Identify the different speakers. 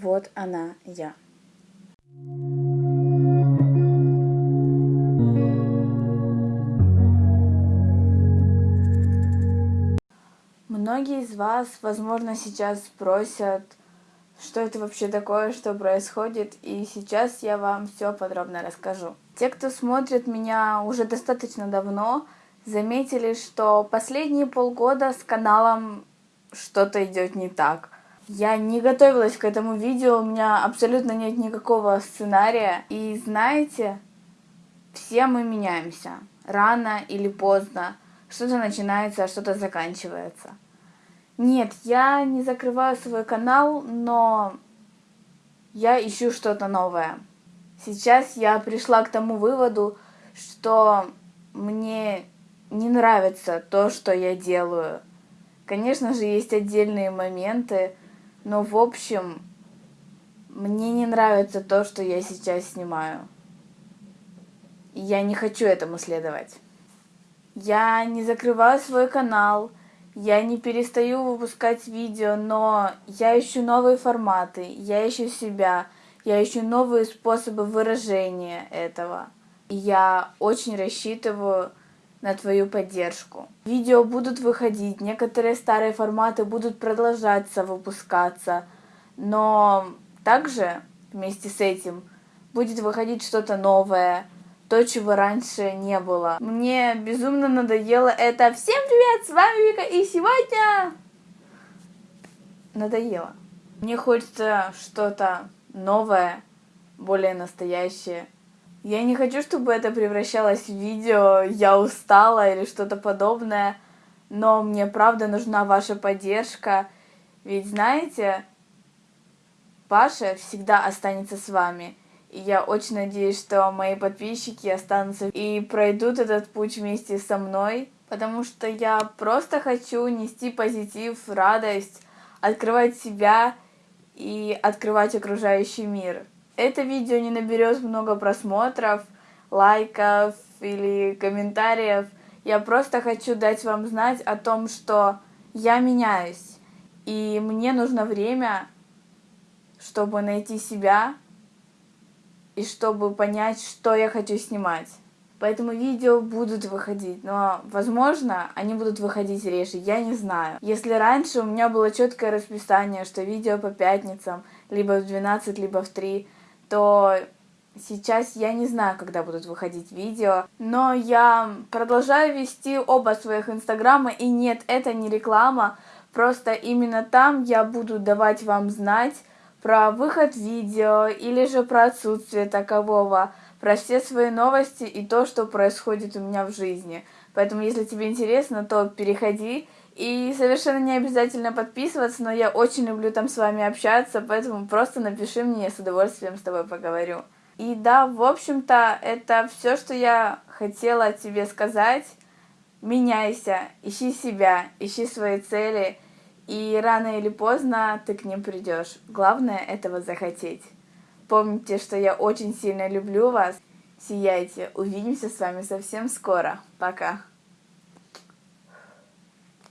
Speaker 1: Вот она я. Многие из вас, возможно, сейчас спросят, что это вообще такое, что происходит, и сейчас я вам все подробно расскажу. Те, кто смотрит меня уже достаточно давно, заметили, что последние полгода с каналом что-то идет не так. Я не готовилась к этому видео, у меня абсолютно нет никакого сценария. И знаете, все мы меняемся. Рано или поздно. Что-то начинается, а что-то заканчивается. Нет, я не закрываю свой канал, но я ищу что-то новое. Сейчас я пришла к тому выводу, что мне не нравится то, что я делаю. Конечно же, есть отдельные моменты, но в общем, мне не нравится то, что я сейчас снимаю. Я не хочу этому следовать. Я не закрываю свой канал, я не перестаю выпускать видео, но я ищу новые форматы, я ищу себя, я ищу новые способы выражения этого. И я очень рассчитываю на твою поддержку. Видео будут выходить, некоторые старые форматы будут продолжаться выпускаться, но также вместе с этим будет выходить что-то новое, то, чего раньше не было. Мне безумно надоело это. Всем привет, с вами Вика, и сегодня... Надоело. Мне хочется что-то новое, более настоящее. Я не хочу, чтобы это превращалось в видео «я устала» или что-то подобное, но мне правда нужна ваша поддержка, ведь знаете, Паша всегда останется с вами. И я очень надеюсь, что мои подписчики останутся и пройдут этот путь вместе со мной, потому что я просто хочу нести позитив, радость, открывать себя и открывать окружающий мир. Это видео не наберет много просмотров, лайков или комментариев. Я просто хочу дать вам знать о том, что я меняюсь, и мне нужно время, чтобы найти себя, и чтобы понять, что я хочу снимать. Поэтому видео будут выходить, но, возможно, они будут выходить реже, я не знаю. Если раньше у меня было четкое расписание, что видео по пятницам, либо в 12, либо в 3, то сейчас я не знаю, когда будут выходить видео, но я продолжаю вести оба своих инстаграма, и нет, это не реклама, просто именно там я буду давать вам знать, про выход видео или же про отсутствие такового, про все свои новости и то, что происходит у меня в жизни. Поэтому, если тебе интересно, то переходи. И совершенно не обязательно подписываться, но я очень люблю там с вами общаться, поэтому просто напиши мне, я с удовольствием с тобой поговорю. И да, в общем-то, это все, что я хотела тебе сказать. Меняйся, ищи себя, ищи свои цели – и рано или поздно ты к ним придешь. Главное этого захотеть. Помните, что я очень сильно люблю вас. Сияйте. Увидимся с вами совсем скоро. Пока.